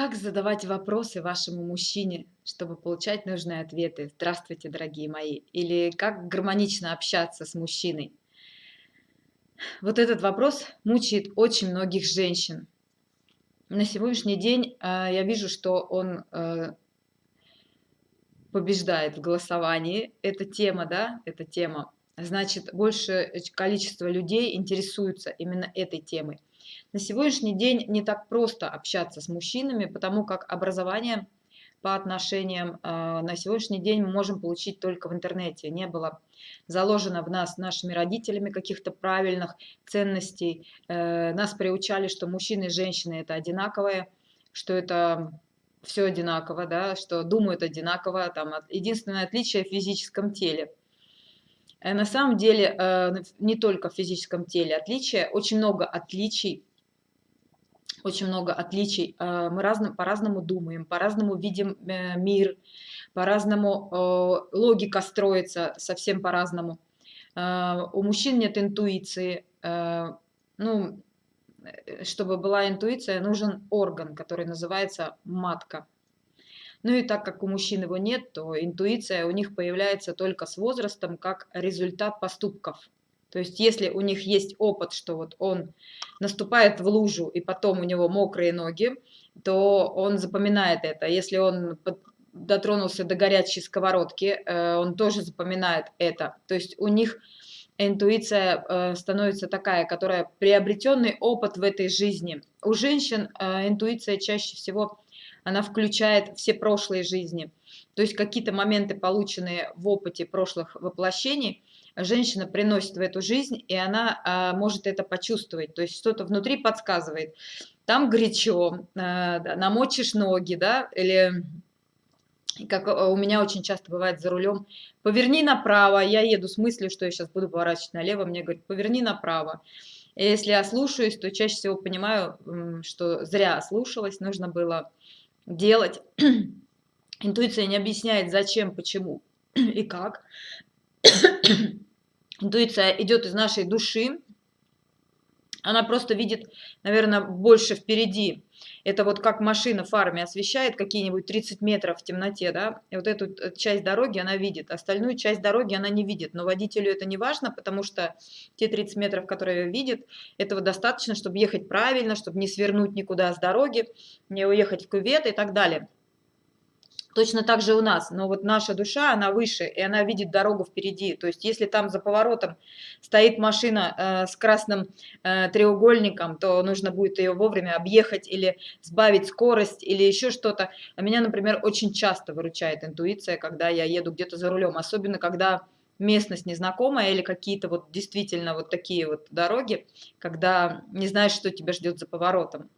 Как задавать вопросы вашему мужчине, чтобы получать нужные ответы? Здравствуйте, дорогие мои. Или как гармонично общаться с мужчиной? Вот этот вопрос мучает очень многих женщин. На сегодняшний день э, я вижу, что он э, побеждает в голосовании. Эта тема, да, эта тема. Значит, большее количество людей интересуются именно этой темой. На сегодняшний день не так просто общаться с мужчинами, потому как образование по отношениям э, на сегодняшний день мы можем получить только в интернете. Не было заложено в нас нашими родителями каких-то правильных ценностей. Э, нас приучали, что мужчины и женщины это одинаковые, что это все одинаково, да, что думают одинаково. Там, единственное отличие в физическом теле. Э, на самом деле не только в физическом теле отличия, очень много отличий очень много отличий. Э, мы по-разному думаем, по-разному видим э, мир, по-разному э, логика строится совсем по-разному. У мужчин нет интуиции. Ну, чтобы была интуиция, нужен орган, который называется матка. Ну и так как у мужчин его нет, то интуиция у них появляется только с возрастом как результат поступков. То есть если у них есть опыт, что вот он наступает в лужу и потом у него мокрые ноги, то он запоминает это. Если он дотронулся до горячей сковородки, э, он тоже запоминает это. То есть у них интуиция э, становится такая, которая приобретенный опыт в этой жизни. У женщин э, интуиция чаще всего она включает все прошлые жизни. То есть какие-то моменты, полученные в опыте прошлых воплощений, женщина приносит в эту жизнь, и она а, может это почувствовать. То есть что-то внутри подсказывает. Там горячо, а, намочишь ноги, да, или как у меня очень часто бывает за рулем, поверни направо, я еду с мыслью, что я сейчас буду поворачивать налево, мне говорят, поверни направо. И если я слушаюсь, то чаще всего понимаю, что зря слушалась, нужно было делать. Интуиция не объясняет, зачем, почему и как. Интуиция идет из нашей души. Она просто видит, наверное, больше впереди. Это вот как машина фарами освещает какие-нибудь 30 метров в темноте, да, и вот эту э, часть дороги она видит, остальную часть дороги она не видит, но водителю это не важно, потому что те 30 метров, которые видит, этого достаточно, чтобы ехать правильно, чтобы не свернуть никуда с дороги, не уехать в кювет и так далее. Точно так же у нас, но вот наша душа, она выше, и она видит дорогу впереди. То есть если там за поворотом стоит машина э, с красным э, треугольником, то нужно будет ее вовремя объехать или сбавить скорость или еще что-то. А меня, например, очень часто выручает интуиция, когда я еду где-то за рулем, особенно когда местность незнакомая или какие-то вот действительно вот такие вот дороги, когда не знаешь, что тебя ждет за поворотом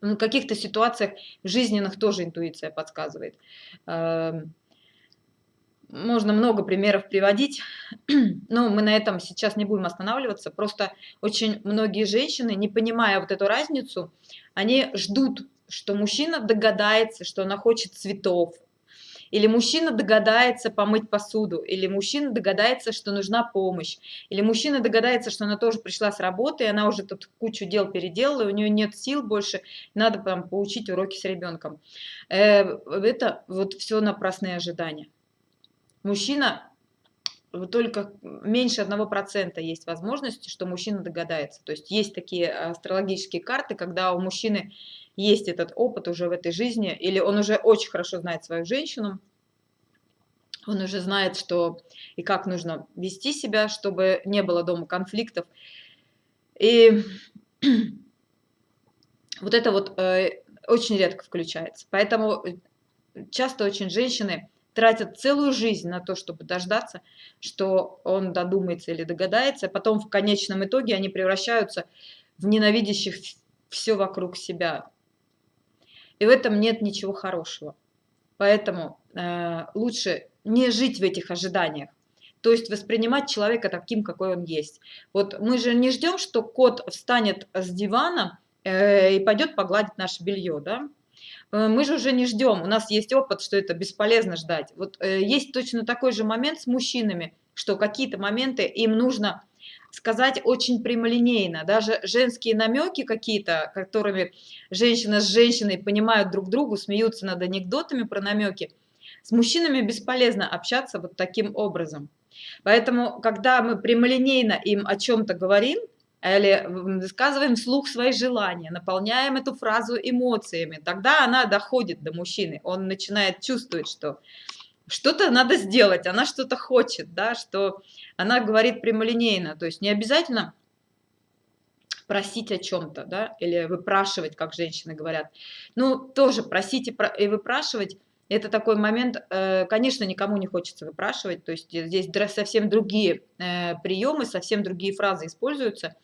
в каких-то ситуациях жизненных тоже интуиция подсказывает. Эм, можно много примеров приводить, но мы на этом сейчас не будем останавливаться. Просто очень многие женщины, не понимая вот эту разницу, они ждут, что мужчина догадается, что она хочет цветов, или мужчина догадается помыть посуду, или мужчина догадается, что нужна помощь, или мужчина догадается, что она тоже пришла с работы, и она уже тут кучу дел переделала, и у нее нет сил больше, надо там поучить уроки с ребенком. Э, это вот все напрасные ожидания. Мужчина только меньше одного процента есть возможности, что мужчина догадается. То есть есть такие астрологические карты, когда у мужчины есть этот опыт уже в этой жизни, или он уже очень хорошо знает свою женщину, он уже знает, что и как нужно вести себя, чтобы не было дома конфликтов. И вот это вот э, очень редко включается. Поэтому часто очень женщины тратят целую жизнь на то, чтобы дождаться, что он додумается или догадается. Потом в конечном итоге они превращаются в ненавидящих все вокруг себя и в этом нет ничего хорошего. Поэтому э, лучше не жить в этих ожиданиях. То есть воспринимать человека таким, какой он есть. Вот мы же не ждем, что кот встанет с дивана э, и пойдет погладить наше белье, да? Э, мы же уже не ждем, у нас есть опыт, что это бесполезно ждать. Вот э, есть точно такой же момент с мужчинами, что какие-то моменты им нужно сказать очень прямолинейно. Даже женские намеки какие-то, которыми женщина с женщиной понимают друг другу, смеются над анекдотами про намеки, с мужчинами бесполезно общаться вот таким образом. Поэтому, когда мы прямолинейно им о чем-то говорим, или высказываем вслух свои желания, наполняем эту фразу эмоциями, тогда она доходит до мужчины, он начинает чувствовать, что что-то надо сделать, она что-то хочет, да, что она говорит прямолинейно, то есть не обязательно просить о чем-то, да, или выпрашивать, как женщины говорят. Ну, тоже просить и выпрашивать это такой момент, э, конечно, никому не хочется выпрашивать, то есть здесь совсем другие э, приемы, совсем другие фразы используются,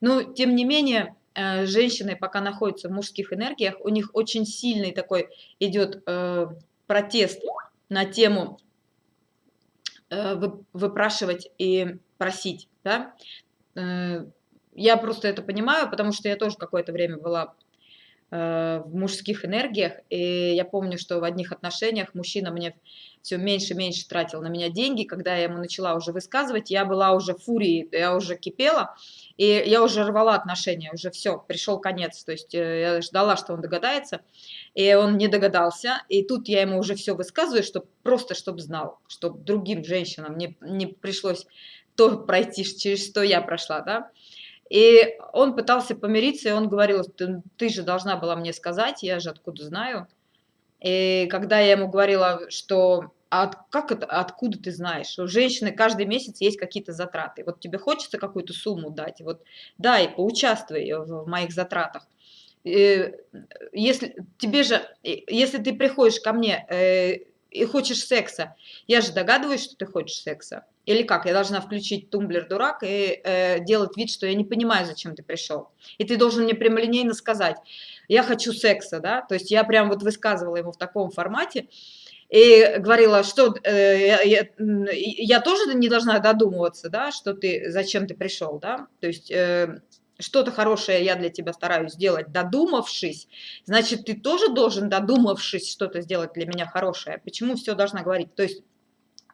но тем не менее э, женщины, пока находятся в мужских энергиях, у них очень сильный такой идет протест на тему выпрашивать и просить, да? Я просто это понимаю, потому что я тоже какое-то время была Э, в мужских энергиях. И я помню, что в одних отношениях мужчина мне все меньше и меньше тратил на меня деньги. Когда я ему начала уже высказывать, я была уже в фурии, я уже кипела, и я уже рвала отношения, уже все, пришел конец. То есть э, я ждала, что он догадается, и он не догадался. И тут я ему уже все высказываю, чтобы просто чтобы знал, чтобы другим женщинам не, не пришлось то пройти, через что я прошла, да. И он пытался помириться, и он говорил, ты, ты же должна была мне сказать, я же откуда знаю. И когда я ему говорила, что а как это, откуда ты знаешь? У женщины каждый месяц есть какие-то затраты. Вот тебе хочется какую-то сумму дать, вот дай, поучаствуй в моих затратах. И если тебе же, если ты приходишь ко мне э, и хочешь секса, я же догадываюсь, что ты хочешь секса. Или как? Я должна включить тумблер дурак и э, делать вид, что я не понимаю, зачем ты пришел. И ты должен мне прямолинейно сказать, я хочу секса, да? То есть я прям вот высказывала ему в таком формате и говорила, что э, я, я, тоже не должна додумываться, да, что ты, зачем ты пришел, да? То есть... Э, что-то хорошее я для тебя стараюсь сделать, додумавшись, значит, ты тоже должен, додумавшись, что-то сделать для меня хорошее. Почему все должна говорить? То есть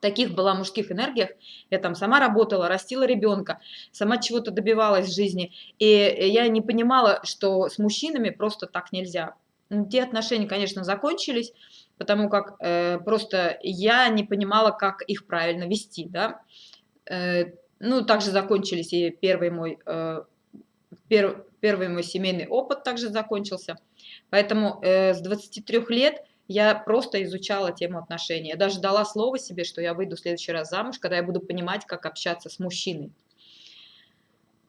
таких была мужских энергиях, я там сама работала, растила ребенка, сама чего-то добивалась в жизни, и я не понимала, что с мужчинами просто так нельзя. Те отношения, конечно, закончились, потому как э, просто я не понимала, как их правильно вести, да. Э, ну, также закончились и первый мой, э, пер, первый мой семейный опыт также закончился. Поэтому э, с 23 лет я просто изучала тему отношений. Я даже дала слово себе, что я выйду в следующий раз замуж, когда я буду понимать, как общаться с мужчиной.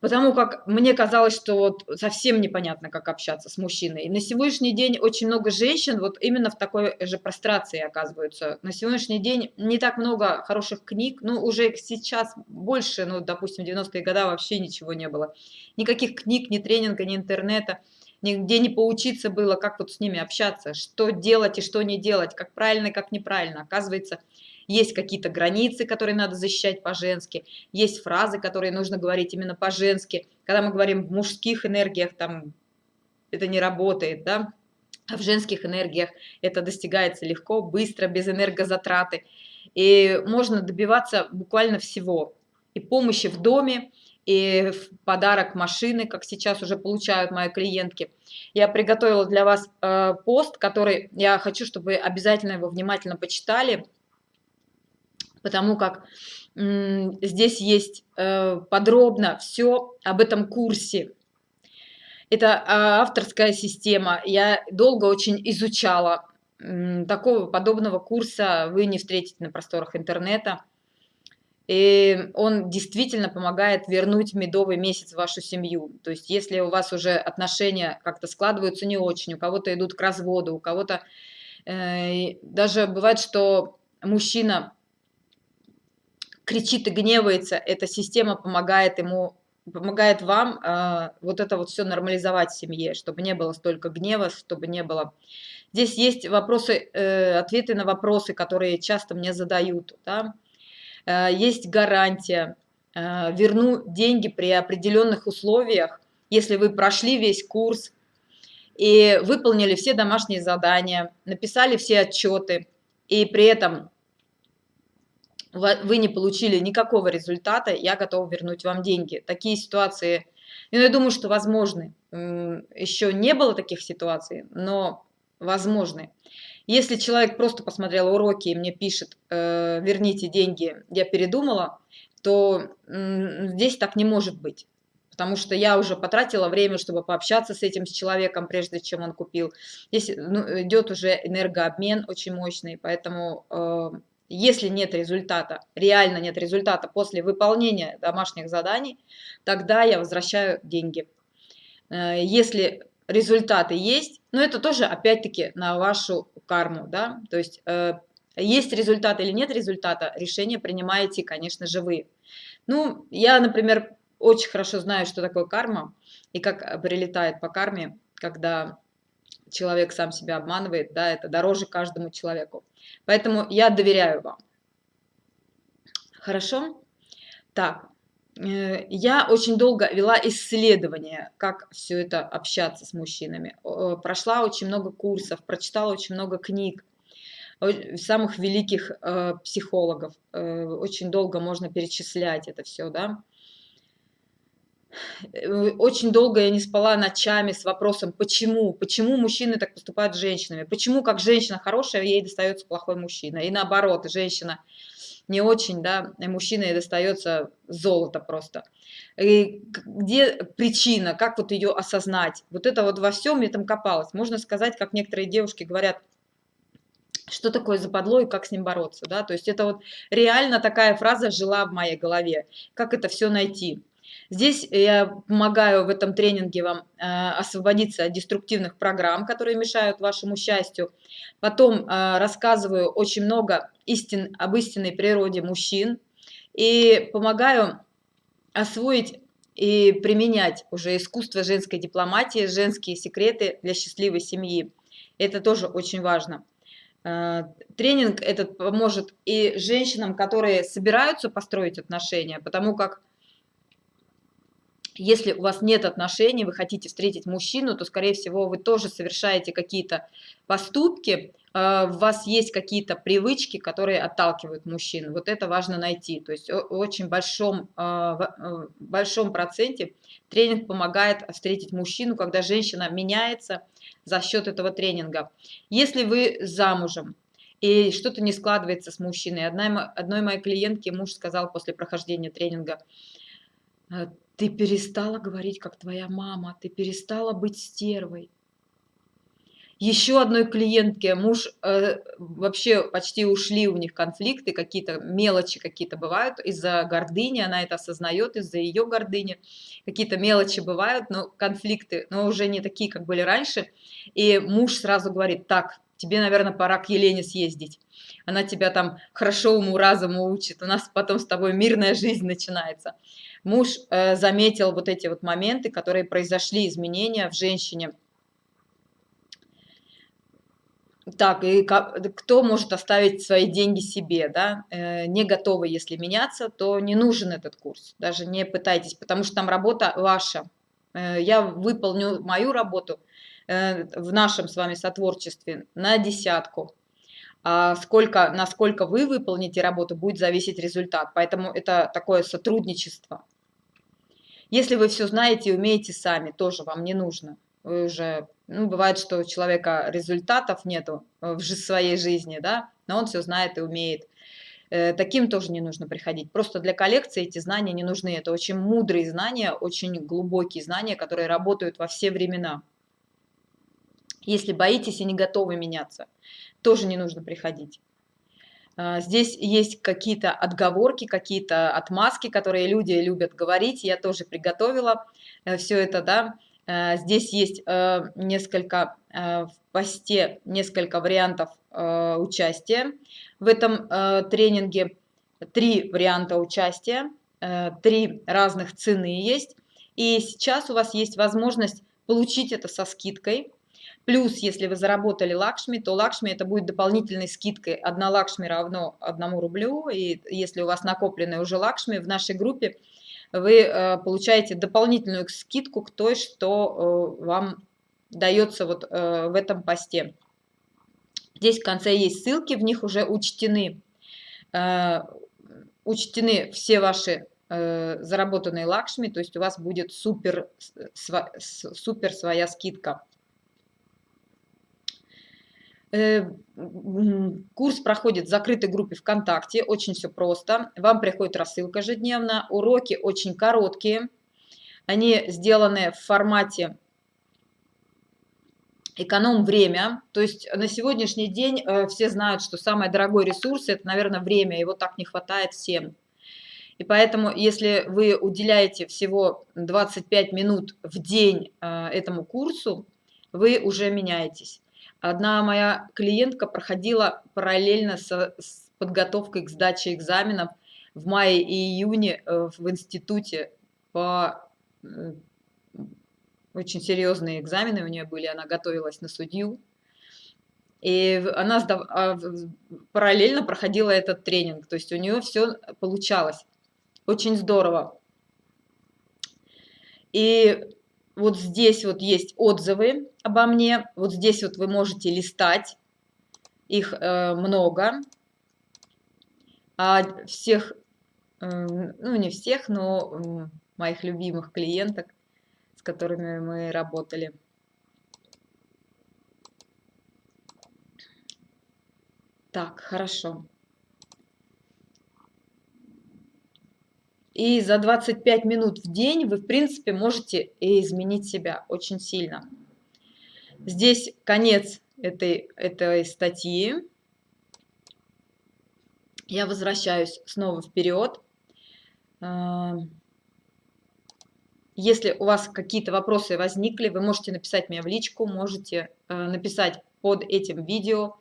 Потому как мне казалось, что вот совсем непонятно, как общаться с мужчиной. И на сегодняшний день очень много женщин вот именно в такой же прострации оказываются. На сегодняшний день не так много хороших книг, ну уже сейчас больше, ну допустим, в 90-е годы вообще ничего не было. Никаких книг, ни тренинга, ни интернета нигде не поучиться было, как вот с ними общаться, что делать и что не делать, как правильно как неправильно. Оказывается, есть какие-то границы, которые надо защищать по-женски, есть фразы, которые нужно говорить именно по-женски. Когда мы говорим в мужских энергиях, там это не работает, да, а в женских энергиях это достигается легко, быстро, без энергозатраты. И можно добиваться буквально всего. И помощи в доме, и в подарок машины, как сейчас уже получают мои клиентки. Я приготовила для вас э, пост, который я хочу, чтобы вы обязательно его внимательно почитали, потому как здесь есть э, подробно все об этом курсе. Это э, авторская система. Я долго очень изучала. Такого подобного курса вы не встретите на просторах интернета. И он действительно помогает вернуть медовый месяц в вашу семью. То есть если у вас уже отношения как-то складываются не очень, у кого-то идут к разводу, у кого-то... Э, даже бывает, что мужчина кричит и гневается, эта система помогает ему помогает вам э, вот это вот все нормализовать в семье, чтобы не было столько гнева, чтобы не было... Здесь есть вопросы, э, ответы на вопросы, которые часто мне задают, да, Э, есть гарантия, э, верну деньги при определенных условиях, если вы прошли весь курс и выполнили все домашние задания, написали все отчеты, и при этом вы не получили никакого результата, я готова вернуть вам деньги. Такие ситуации, ну, я думаю, что возможны. Еще не было таких ситуаций, но возможны. Если человек просто посмотрел уроки и мне пишет, э, верните деньги, я передумала, то здесь так не может быть. Потому что я уже потратила время, чтобы пообщаться с этим с человеком, прежде чем он купил. Здесь ну, идет уже энергообмен очень мощный, поэтому э, если нет результата, реально нет результата после выполнения домашних заданий, тогда я возвращаю деньги. Э, если результаты есть, но это тоже опять-таки на вашу карму, да, то есть э, есть результат или нет результата, решение принимаете, конечно же, вы. Ну, я, например, очень хорошо знаю, что такое карма и как прилетает по карме, когда человек сам себя обманывает, да, это дороже каждому человеку. Поэтому я доверяю вам. Хорошо? Так, э, я очень долго вела исследование, как все это общаться с мужчинами. Прошла очень много курсов, прочитала очень много книг самых великих э, психологов. Э, очень долго можно перечислять это все, да. Э, очень долго я не спала ночами с вопросом, почему, почему мужчины так поступают с женщинами, почему как женщина хорошая, ей достается плохой мужчина, и наоборот, женщина не очень, да, мужчина ей достается золото просто. И где причина, как вот ее осознать? Вот это вот во всем я там копалась. Можно сказать, как некоторые девушки говорят, что такое западло и как с ним бороться, да, то есть это вот реально такая фраза жила в моей голове, как это все найти. Здесь я помогаю в этом тренинге вам э, освободиться от деструктивных программ, которые мешают вашему счастью. Потом э, рассказываю очень много истин об истинной природе мужчин и помогаю освоить и применять уже искусство женской дипломатии, женские секреты для счастливой семьи. Это тоже очень важно. Э, тренинг этот поможет и женщинам, которые собираются построить отношения, потому как если у вас нет отношений, вы хотите встретить мужчину, то, скорее всего, вы тоже совершаете какие-то поступки, э, у вас есть какие-то привычки, которые отталкивают мужчин. Вот это важно найти. То есть в очень большом, э, в большом проценте тренинг помогает встретить мужчину, когда женщина меняется за счет этого тренинга. Если вы замужем, и что-то не складывается с мужчиной. Одной, моей клиентке муж сказал после прохождения тренинга, «Э, ты перестала говорить, как твоя мама, ты перестала быть стервой. Еще одной клиентке муж э, вообще почти ушли у них конфликты, какие-то мелочи какие-то бывают из-за гордыни, она это осознает, из-за ее гордыни. Какие-то мелочи бывают, но конфликты, но уже не такие, как были раньше. И муж сразу говорит, так, тебе, наверное, пора к Елене съездить. Она тебя там хорошо уму-разуму учит, у нас потом с тобой мирная жизнь начинается. Муж э, заметил вот эти вот моменты, которые произошли, изменения в женщине. Так, и кто может оставить свои деньги себе, да, э, не готовы, если меняться, то не нужен этот курс, даже не пытайтесь, потому что там работа ваша. Э, я выполню мою работу в нашем с вами сотворчестве на десятку, а сколько, насколько вы выполните работу, будет зависеть результат. Поэтому это такое сотрудничество. Если вы все знаете и умеете сами, тоже вам не нужно. Вы уже, ну, бывает, что у человека результатов нету в своей жизни, да, но он все знает и умеет. Э, таким тоже не нужно приходить. Просто для коллекции эти знания не нужны. Это очень мудрые знания, очень глубокие знания, которые работают во все времена. Если боитесь и не готовы меняться, тоже не нужно приходить. А, здесь есть какие-то отговорки, какие-то отмазки, которые люди любят говорить. Я тоже приготовила э, все это, да. Э, здесь есть э, несколько в посте несколько вариантов участия в этом тренинге. Три варианта участия, три разных цены есть. И сейчас у вас есть возможность получить это со скидкой Плюс, если вы заработали лакшми, то лакшми это будет дополнительной скидкой. Одна лакшми равно одному рублю. И если у вас накопленные уже лакшми в нашей группе, вы э, получаете дополнительную скидку к той, что э, вам дается вот э, в этом посте. Здесь в конце есть ссылки, в них уже учтены учтены все ваши заработанные лакшми, то есть у вас будет супер, супер своя скидка. Э, курс проходит в закрытой группе ВКонтакте, очень все просто. Вам приходит рассылка ежедневно, уроки очень короткие, они сделаны в формате эконом время. То есть на сегодняшний день э, все знают, что самый дорогой ресурс – это, наверное, время, его так не хватает всем. И поэтому, если вы уделяете всего 25 минут в день э, этому курсу, вы уже меняетесь. Одна моя клиентка проходила параллельно со, с подготовкой к сдаче экзаменов в мае и июне э, в институте по э, очень серьезные экзамены у нее были, она готовилась на судью. И она сдав... А, параллельно проходила этот тренинг, то есть у нее все получалось. Очень здорово. И вот здесь вот есть отзывы обо мне. Вот здесь вот вы можете листать. Их э, много. А всех, э, ну не всех, но э, моих любимых клиенток, с которыми мы работали. Так, хорошо. И за 25 минут в день вы, в принципе, можете изменить себя очень сильно. Здесь конец этой, этой статьи. Я возвращаюсь снова вперед. А, если у вас какие-то вопросы возникли, вы можете написать мне в личку, можете э, написать под этим видео,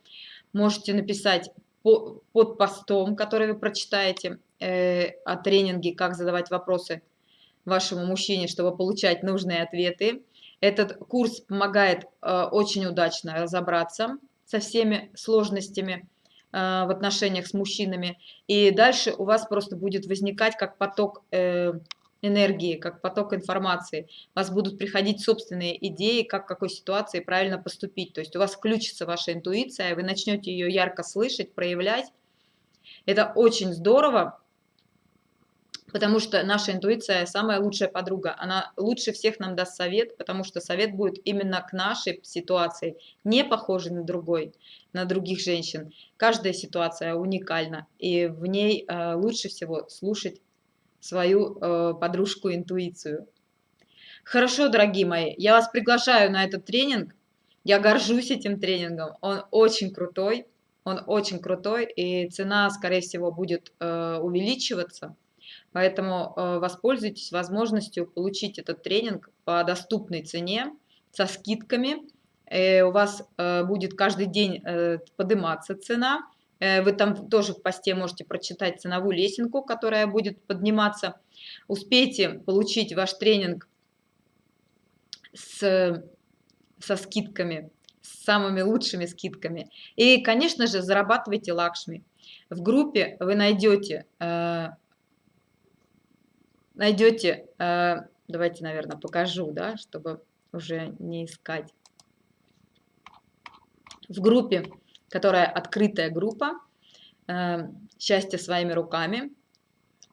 можете написать под постом, который вы прочитаете э, о тренинге «Как задавать вопросы вашему мужчине, чтобы получать нужные ответы». Этот курс помогает э, очень удачно разобраться со всеми сложностями э, в отношениях с мужчинами. И дальше у вас просто будет возникать как поток энергии, как поток информации. У вас будут приходить собственные идеи, как в какой ситуации правильно поступить. То есть у вас включится ваша интуиция, вы начнете ее ярко слышать, проявлять. Это очень здорово, потому что наша интуиция самая лучшая подруга. Она лучше всех нам даст совет, потому что совет будет именно к нашей ситуации, не похожий на другой, на других женщин. Каждая ситуация уникальна, и в ней э, лучше всего слушать свою э, подружку интуицию. Хорошо, дорогие мои, я вас приглашаю на этот тренинг. Я горжусь этим тренингом. Он очень крутой. Он очень крутой, и цена, скорее всего, будет э, увеличиваться. Поэтому э, воспользуйтесь возможностью получить этот тренинг по доступной цене, со скидками. Э, у вас э, будет каждый день подниматься цена. Вы там тоже в посте можете прочитать ценовую лесенку, которая будет подниматься. Успейте получить ваш тренинг с, со скидками, с самыми лучшими скидками. И, конечно же, зарабатывайте лакшми. В группе вы найдете, найдете, э, давайте, наверное, покажу, да, чтобы уже не искать. В группе которая открытая группа э, «Счастье своими руками».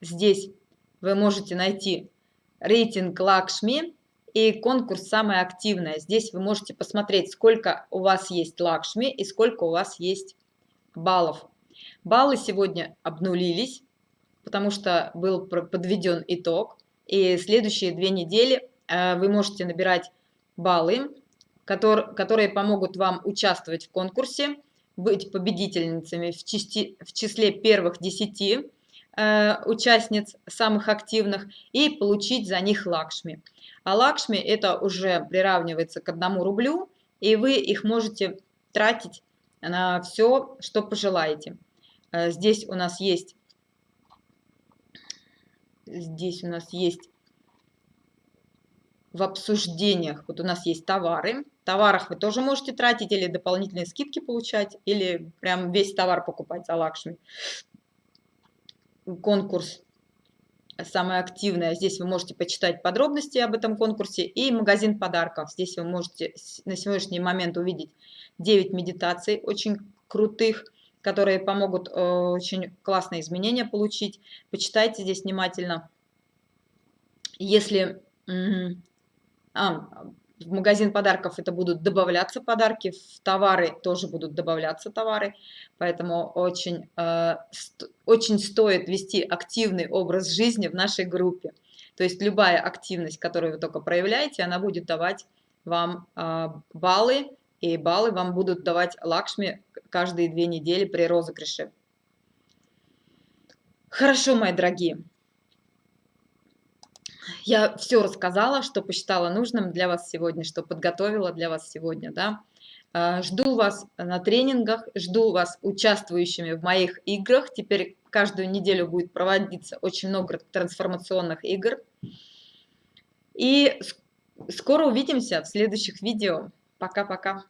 Здесь вы можете найти рейтинг Лакшми и конкурс «Самая активная». Здесь вы можете посмотреть, сколько у вас есть Лакшми и сколько у вас есть баллов. Баллы сегодня обнулились, потому что был подведен итог. И следующие две недели э, вы можете набирать баллы, которые помогут вам участвовать в конкурсе быть победительницами в, части, в числе первых десяти э, участниц, самых активных, и получить за них лакшми. А лакшми это уже приравнивается к одному рублю, и вы их можете тратить на все, что пожелаете. Э, здесь у нас есть здесь у нас есть в обсуждениях, вот у нас есть товары, в товарах вы тоже можете тратить или дополнительные скидки получать, или прям весь товар покупать за лакшми. Конкурс самое активное. Здесь вы можете почитать подробности об этом конкурсе. И магазин подарков. Здесь вы можете на сегодняшний момент увидеть 9 медитаций очень крутых. Которые помогут э, очень классные изменения получить. Почитайте здесь внимательно. Если а, в магазин подарков это будут добавляться подарки, в товары тоже будут добавляться товары, поэтому очень, э, очень стоит вести активный образ жизни в нашей группе. То есть любая активность, которую вы только проявляете, она будет давать вам э, баллы, и баллы вам будут давать лакшми каждые две недели при розыгрыше. Хорошо, мои дорогие. Я все рассказала, что посчитала нужным для вас сегодня, что подготовила для вас сегодня, да. А, жду вас на тренингах, жду вас участвующими в моих играх. Теперь каждую неделю будет проводиться очень много трансформационных игр. И скоро увидимся в следующих видео. Пока-пока.